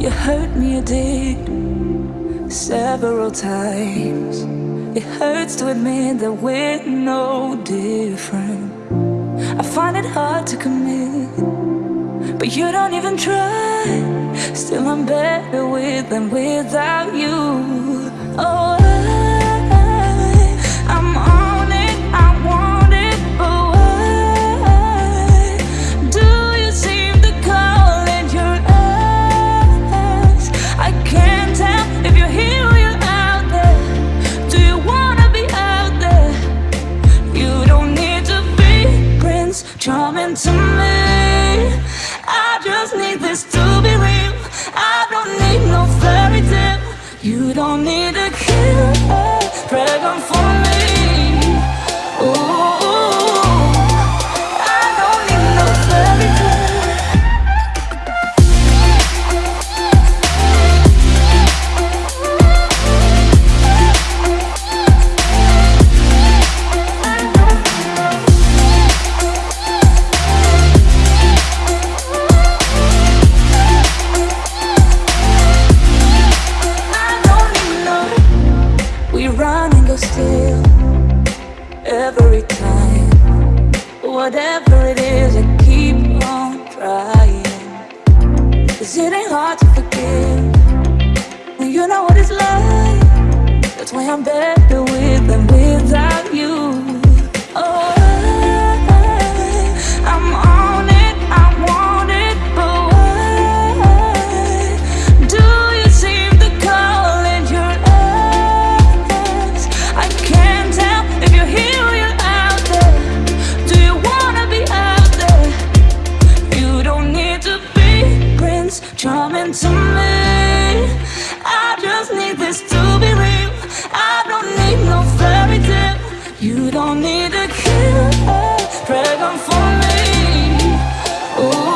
me you did several times. It hurts to admit that we're no different. I find it hard to commit, but you don't even try. Still, I'm better with than without you. Oh. Charming to me. I just need this to be real. I don't need no fairy tale. You don't need a killer Pregnant for every time. Whatever it is, I keep on trying. Cause it ain't hard to forgive when you know what it's like. That's why I'm better with to be real. I don't need no fairy tale. You don't need to a killer Pray for me. Ooh.